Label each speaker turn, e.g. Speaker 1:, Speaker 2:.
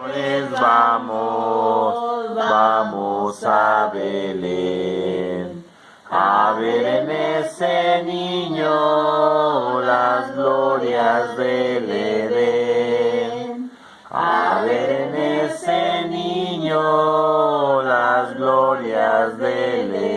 Speaker 1: Pues vamos, vamos a Belén, a ver en ese niño las glorias del Edén, a ver en ese niño las glorias del Edén.